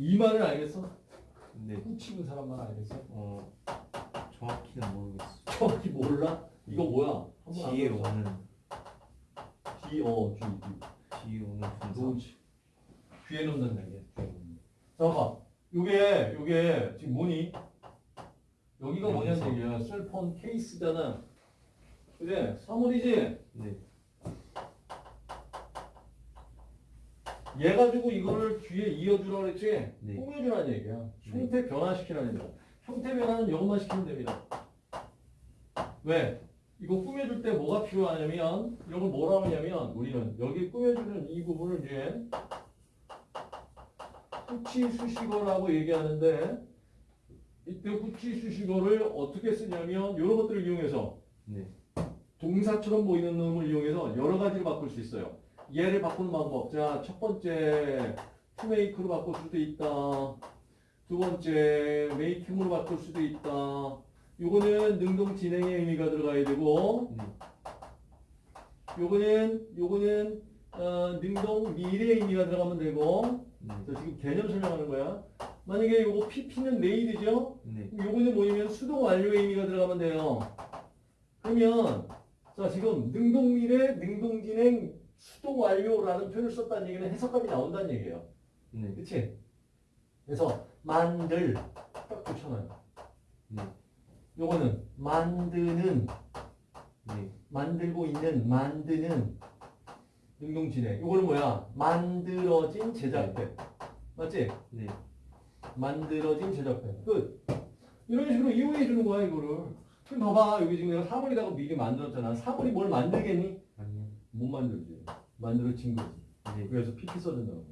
이 말을 알겠어? 네. 훔치는 사람만 알겠어? 어 정확히는 모르겠어. 정확히 몰라? 이거 뭐야? 한번 뒤에 알아보자. 오는 뒤, 어, 뒤, 뒤. 뒤에 오는. 그렇지. 뒤에. 뒤에 놓는다. 잠깐. 요게 요게 지금 뭐니? 여기가 뭐냐는 명사. 얘기야. 셀폰 케이스잖아. 그래? 사물이지? 네. 얘 가지고 이거를 뒤에 이어주라 그랬지? 네. 꾸며주라는 얘기야. 형태 변화시키라는 얘기야. 형태 변화는 이것만 시키면 됩니다. 왜? 이거 꾸며줄 때 뭐가 필요하냐면 이런 걸 뭐라고 하냐면 우리는 여기 꾸며주는 이 부분을 이제 후치 수식어라고 얘기하는데 이때 후치 수식어를 어떻게 쓰냐면 이런 것들을 이용해서 네. 동사처럼 보이는 놈을 이용해서 여러 가지로 바꿀 수 있어요. 얘를 바꾸는 방법. 자, 첫 번째 make로 바꿀 수도 있다. 두 번째 make으로 바꿀 수도 있다. 요거는 능동 진행의 의미가 들어가야 되고 네. 요거는 요거는 어, 능동 미래의 의미가 들어가면 되고 네. 자, 지금 개념 설명하는 거야. 만약에 요거 PP는 메이드죠? 네. 요거는 뭐냐면 수동 완료의 의미가 들어가면 돼요. 그러면 자 지금 능동 미래, 능동 진행, 수동 완료라는 표현을 썼다는 얘기는 해석감이 나온다는 얘기예요. 네. 그치? 그래서 만들 딱 붙여놔요. 네. 요거는 만드는 네. 만들고 있는 만드는 능동진행. 요거는 뭐야? 만들어진 제작된. 맞지? 네. 만들어진 제작된. 끝. 이런 식으로 이용해 주는 거야 이거를. 지금 봐봐 여기 지금 내가 사물이라고 미리 만들었잖아. 사물이 뭘 만들겠니? 못 만들지. 만들어진 거지. 네. 그래서 PP 써준다고.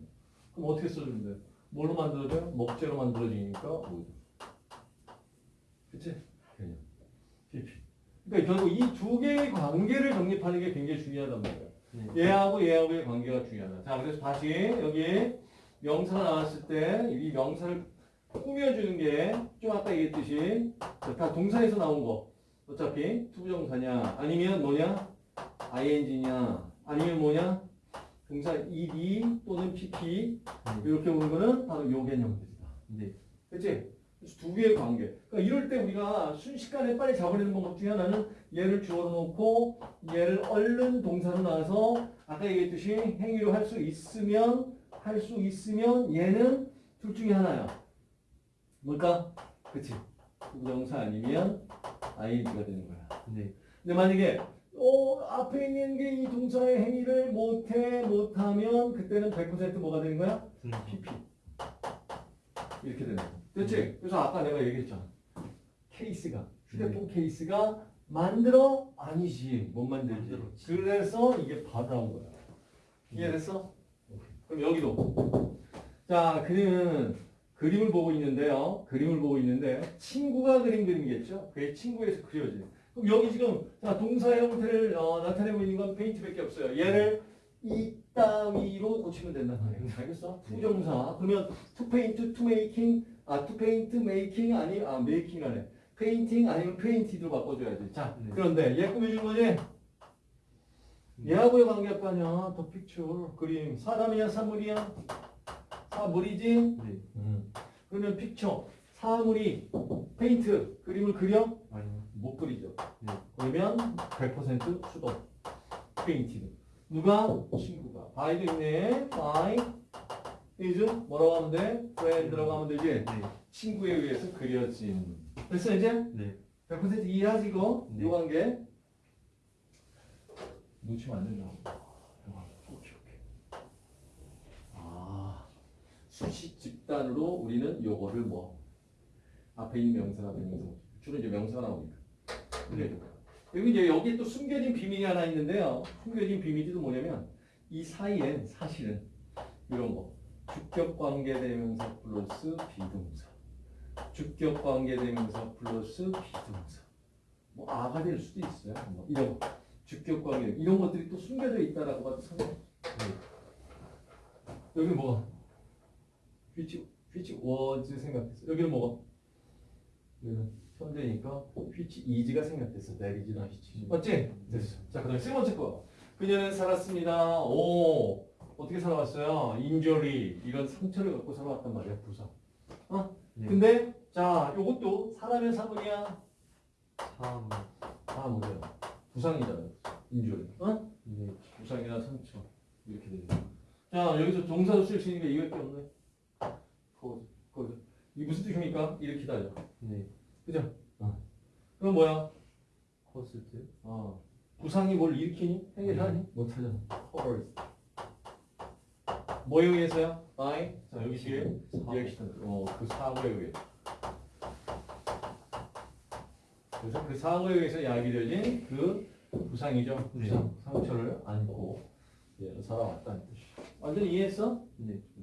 그럼 어떻게 써주는데? 뭘로 만들어져요? 먹재로 만들어지니까 오죠. 그치? 그냥 PP. 그러니까 결국 이 두 개의 관계를 정립하는 게 굉장히 중요하단 말이야. 네. 얘하고 얘하고의 관계가 중요하다. 자, 그래서 다시 여기 명사가 나왔을 때 이 명사를 꾸며주는 게 좀 아까 얘기했듯이 다 동사에서 나온 거. 어차피 투부정사냐 아니면 뭐냐 ing냐 아니면 뭐냐 동사 ed 또는 pp 이렇게 오는 거는 바로 요 개념들이다. 네. 그치? 그래서 두 개의 관계. 그러니까 이럴 때 우리가 순식간에 빨리 잡아내는 방법 중에 하나는 얘를 주어로 놓고 얘를 얼른 동사로 나와서 아까 얘기했듯이 행위로 할 수 있으면 할 수 있으면 얘는 둘 중에 하나야. 뭘까? 그치? 부정사 아니면 ing가 되는 거야. 네. 근데 만약에 어, 앞에 있는 게 이 동사의 행위를 못해 못하면 그때는 100% 뭐가 되는 거야? PP 이렇게 되는 거. 그렇지? 그래서 아까 내가 얘기했잖아. 케이스가 휴대폰 케이스가 만들어 아니지 못 만들지. 만들었지. 그래서 이게 받아온 거야. 이해됐어? 그럼 여기도 자 그림은 그림을 보고 있는데요. 그림을 보고 있는데 친구가 그린 그림이겠죠? 그게 친구에서 그려진. 그럼 여기 지금 자 동사의 형태를 어, 나타내고 있는 건 paint밖에 없어요. 얘를 이 따위로 고치면 된단 말이에요. 알겠어? 투정사. 그러면 to paint, to making, 아 to paint, making 아니 아 making 아니 painting 아니면 painted로 바꿔줘야지. 자 네. 그런데 얘 꾸며준 거지? 얘하고의 관계가 아니야. the picture 그림 사람이야 사물이야? 사물이지? 네. 그러면 picture 사물이 페인트 그림을 그려? 아니요. 못 그리죠. 네. 그러면 100% 수동 painted. 누가? 친구가. by도 있네. by his 뭐라고 하면 돼? friend라고 하면 되지? 네. 친구에 의해서 그려진. 됐어 이제? 네. 100% 이해하지 이거? 네. 요 관계? 놓치면 안 된다고. 아 수식 집단으로 우리는 요거를 뭐 앞에 있는 명사나 대명사 주로 이제 명사가 나오니까. 네. 여기 이제 여기 또 숨겨진 비밀이 하나 있는데요. 숨겨진 비밀이 또 뭐냐면 이 사이엔 사실은 이런 거 주격 관계 대명사 플러스 비동사. 주격 관계 대명사 플러스 비동사. 뭐 아가 될 수도 있어요. 뭐 이런 거. 주격 관계 이런 것들이 또 숨겨져 있다라고 봐도 상관. 여기 뭐가? which which was 생각했어. 여기는 뭐가? 여기는 현재니까 생각됐어. that is not which. 맞지? 됐어. 자 그 다음 세 번째 거. 그녀는 살았습니다. 오 어떻게 살아왔어요? 인저리 이런 상처를 갖고 살아왔단 말이야 부상. 네. 근데 자 요것도 사람이야 사물이야. 사물. 사물이야. 부상이잖아요. injury. 어? 네. 부상이나 상처 이렇게 거야. 자 여기서 동사로 쓸수 있는 게 이거밖에 없네. 거기서 거기서 이게 무슨 뜻입니까? 일으키다죠. 네. 그죠? 어. 그럼 뭐야? caused. 어. 부상이 뭘 일으키니? 해결하니? 못하잖아. cause. 뭐에 의해서요? by? 자 여기 뒤에 리액션. 어, 그 사고에 의해. 그래서 그 사고에 의해서 야기되어진 그 부상이죠. 네. 부상, 상처를 안고 예, 살아왔다는 뜻이. 완전히 이해했어? 네. 좀